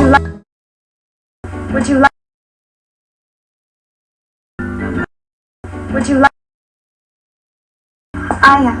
you like? Would you like? Would you like? I am.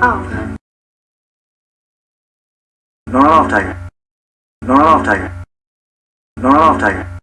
Oh. Not off, Tiger. Not off, Tiger. Not off, Tiger.